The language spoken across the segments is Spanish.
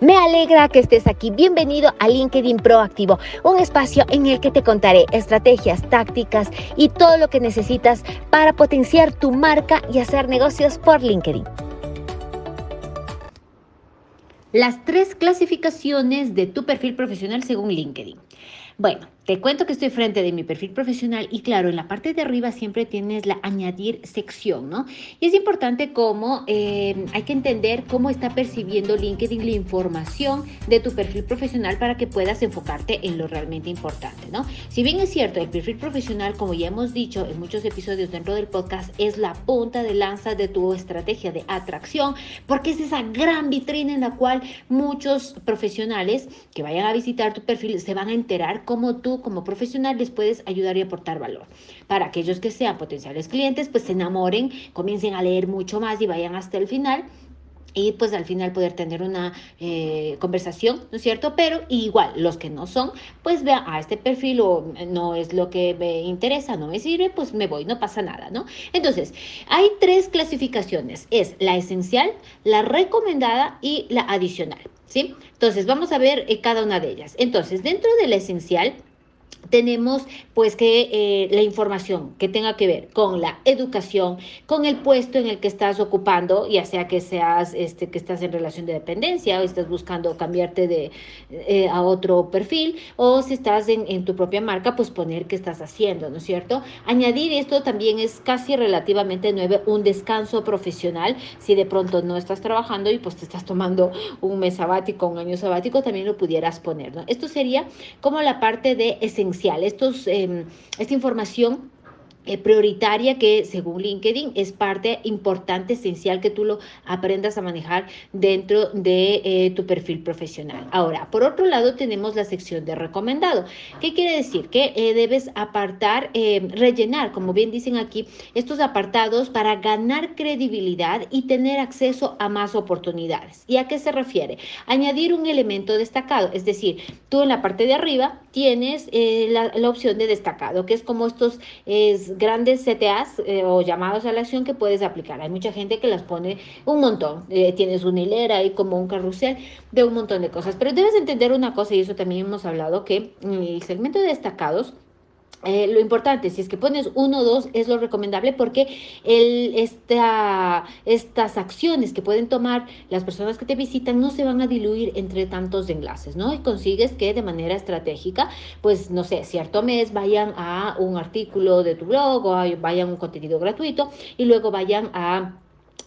Me alegra que estés aquí. Bienvenido a LinkedIn Proactivo, un espacio en el que te contaré estrategias, tácticas y todo lo que necesitas para potenciar tu marca y hacer negocios por LinkedIn. Las tres clasificaciones de tu perfil profesional según LinkedIn. Bueno, te cuento que estoy frente de mi perfil profesional y claro, en la parte de arriba siempre tienes la añadir sección, ¿no? Y es importante cómo eh, hay que entender cómo está percibiendo LinkedIn la información de tu perfil profesional para que puedas enfocarte en lo realmente importante, ¿no? Si bien es cierto, el perfil profesional, como ya hemos dicho en muchos episodios dentro del podcast, es la punta de lanza de tu estrategia de atracción, porque es esa gran vitrina en la cual muchos profesionales que vayan a visitar tu perfil se van a enterar cómo tú como profesional les puedes ayudar y aportar valor. Para aquellos que sean potenciales clientes, pues se enamoren, comiencen a leer mucho más y vayan hasta el final y pues al final poder tener una eh, conversación, ¿no es cierto? Pero igual, los que no son, pues vean, a ah, este perfil o no es lo que me interesa, no me sirve, pues me voy, no pasa nada, ¿no? Entonces, hay tres clasificaciones, es la esencial, la recomendada y la adicional, ¿sí? Entonces, vamos a ver eh, cada una de ellas. Entonces, dentro de la esencial, tenemos pues que eh, la información que tenga que ver con la educación, con el puesto en el que estás ocupando, ya sea que seas este que estás en relación de dependencia o estás buscando cambiarte de eh, a otro perfil o si estás en, en, tu propia marca, pues poner qué estás haciendo, ¿no es cierto? Añadir esto también es casi relativamente nuevo, un descanso profesional, si de pronto no estás trabajando y pues te estás tomando un mes sabático, un año sabático, también lo pudieras poner, ¿no? Esto sería como la parte de esencial. Estos, em, esta información eh, prioritaria que según LinkedIn es parte importante, esencial que tú lo aprendas a manejar dentro de eh, tu perfil profesional. Ahora, por otro lado, tenemos la sección de recomendado. ¿Qué quiere decir? Que eh, debes apartar, rellenar, como bien dicen aquí, estos apartados para ganar credibilidad y tener acceso a más oportunidades. ¿Y a qué se refiere? Añadir un elemento destacado, es decir, tú en la parte de arriba tienes la, la, opción de destacado, que es como estos es, grandes CTAs eh, o llamados a la acción que puedes aplicar. Hay mucha gente que las pone un montón. Eh, tienes una hilera y como un carrusel de un montón de cosas. Pero debes entender una cosa, y eso también hemos hablado, que el segmento de destacados eh, lo importante, si es que pones uno o dos, es lo recomendable porque el, esta, estas acciones que pueden tomar las personas que te visitan no se van a diluir entre tantos enlaces, ¿no? Y consigues que de manera estratégica, pues, no sé, cierto mes vayan a un artículo de tu blog o vayan a un contenido gratuito y luego vayan a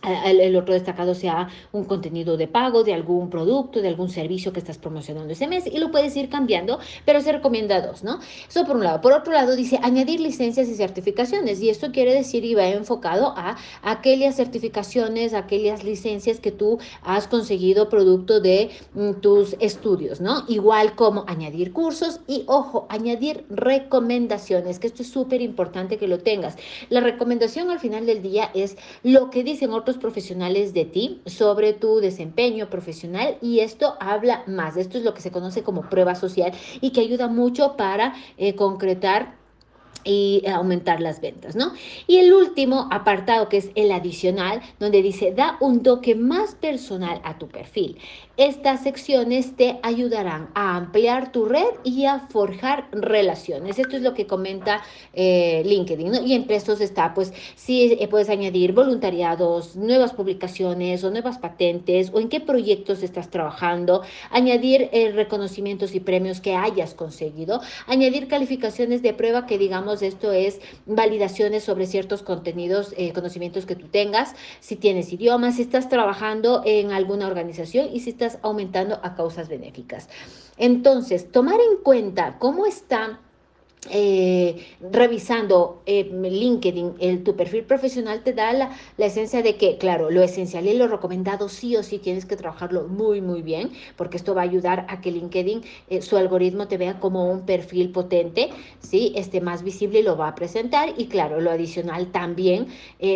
el otro destacado sea un contenido de pago de algún producto, de algún servicio que estás promocionando ese mes y lo puedes ir cambiando, pero se recomienda dos, ¿no? Eso por un lado. Por otro lado, dice añadir licencias y certificaciones y esto quiere decir y va enfocado a aquellas certificaciones, aquellas licencias que tú has conseguido producto de mm, tus estudios, ¿no? Igual como añadir cursos y, ojo, añadir recomendaciones, que esto es súper importante que lo tengas. La recomendación al final del día es lo que dicen otros profesionales de ti sobre tu desempeño profesional y esto habla más. Esto es lo que se conoce como prueba social y que ayuda mucho para eh, concretar y aumentar las ventas, ¿no? Y el último apartado que es el adicional, donde dice da un toque más personal a tu perfil. Estas secciones te ayudarán a ampliar tu red y a forjar relaciones. Esto es lo que comenta eh, LinkedIn, ¿no? Y entre estos está, pues, si eh, puedes añadir voluntariados, nuevas publicaciones o nuevas patentes o en qué proyectos estás trabajando, añadir eh, reconocimientos y premios que hayas conseguido, añadir calificaciones de prueba que digamos esto es validaciones sobre ciertos contenidos, conocimientos que tú tengas, si tienes idiomas, si estás trabajando en alguna organización y si estás aumentando a causas benéficas. Entonces, tomar en cuenta cómo está eh, revisando eh, LinkedIn, el, tu perfil profesional te da la, esencia de que, claro, lo esencial y lo recomendado sí o sí tienes que trabajarlo muy, muy bien, porque esto va a ayudar a que LinkedIn, eh, su algoritmo te vea como un perfil potente, ¿sí? Este más visible y lo va a presentar y claro, lo adicional también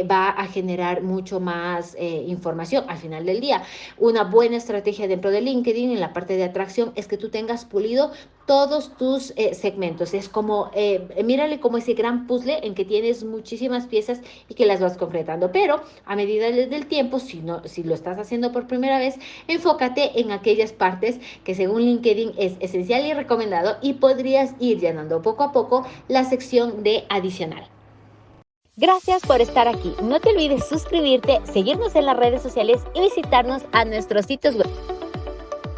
va a generar mucho más información al final del día. Una buena estrategia dentro de LinkedIn en la parte de atracción es que tú tengas pulido todos tus eh, segmentos. Es como, eh, mírale como ese gran puzzle en que tienes muchísimas piezas y que las vas concretando. Pero a medida del tiempo, si, no, si lo estás haciendo por primera vez, enfócate en aquellas partes que según LinkedIn es esencial y recomendado y podrías ir llenando poco a poco la sección de adicional. Gracias por estar aquí. No te olvides suscribirte, seguirnos en las redes sociales y visitarnos a nuestros sitios web.